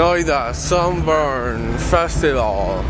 Noida Sunburn Festival.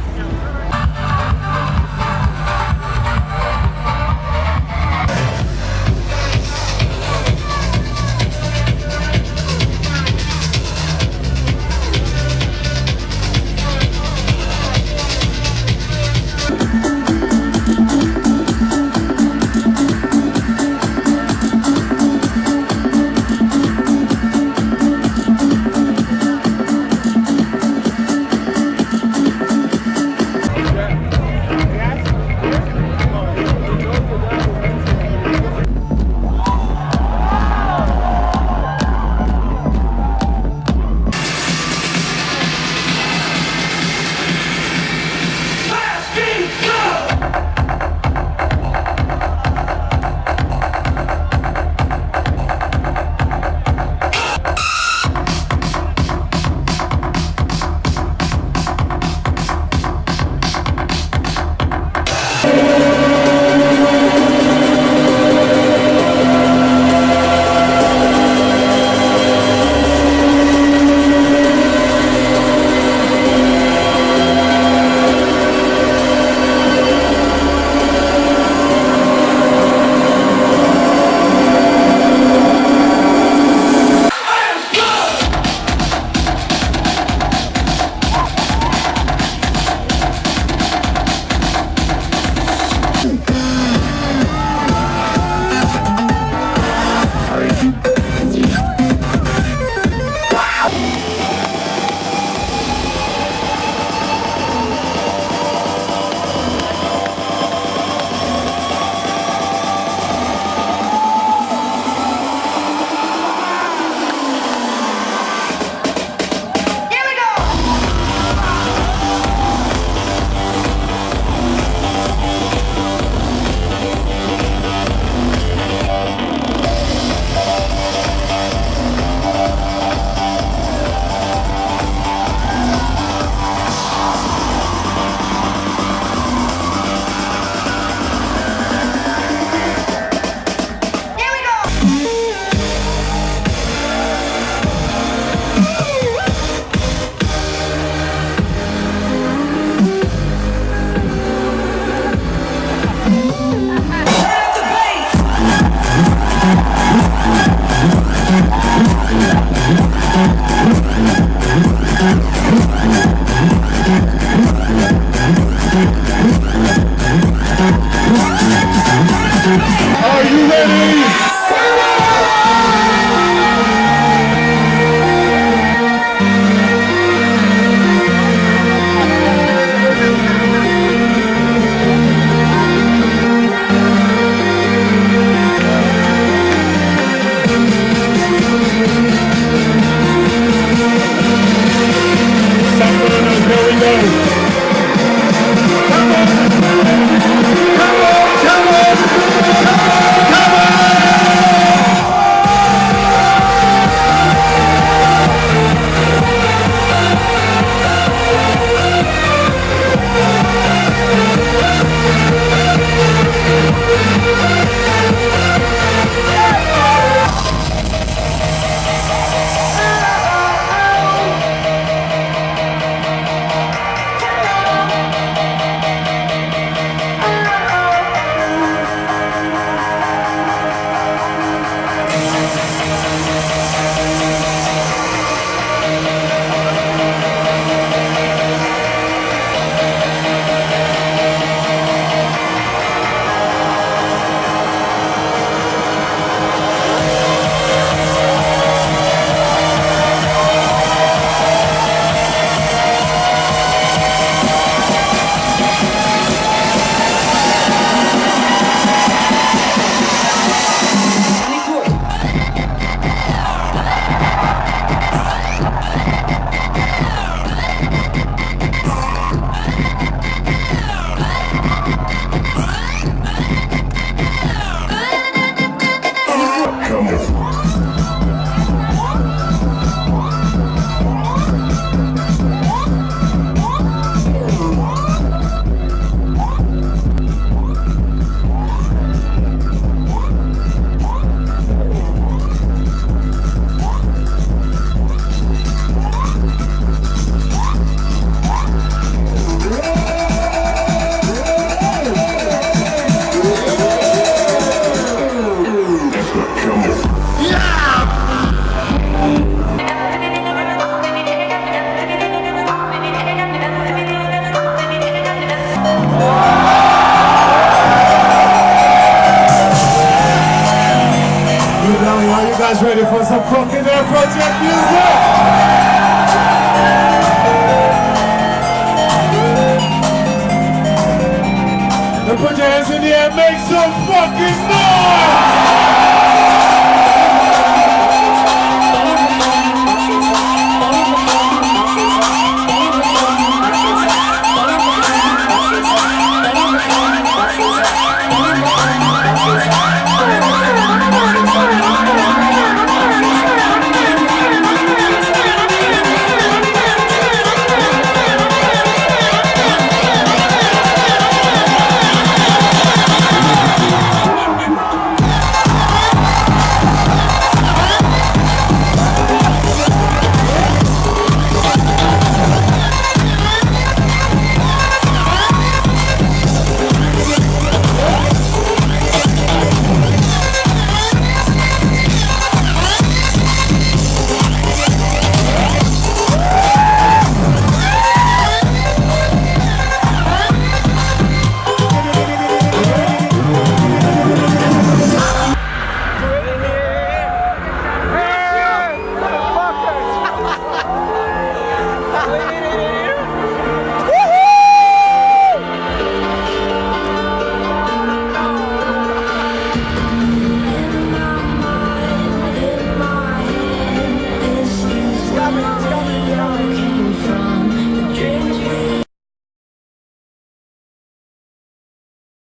Guys ready for some fucking Air Project music? Put your hands in the air, make some fucking noise!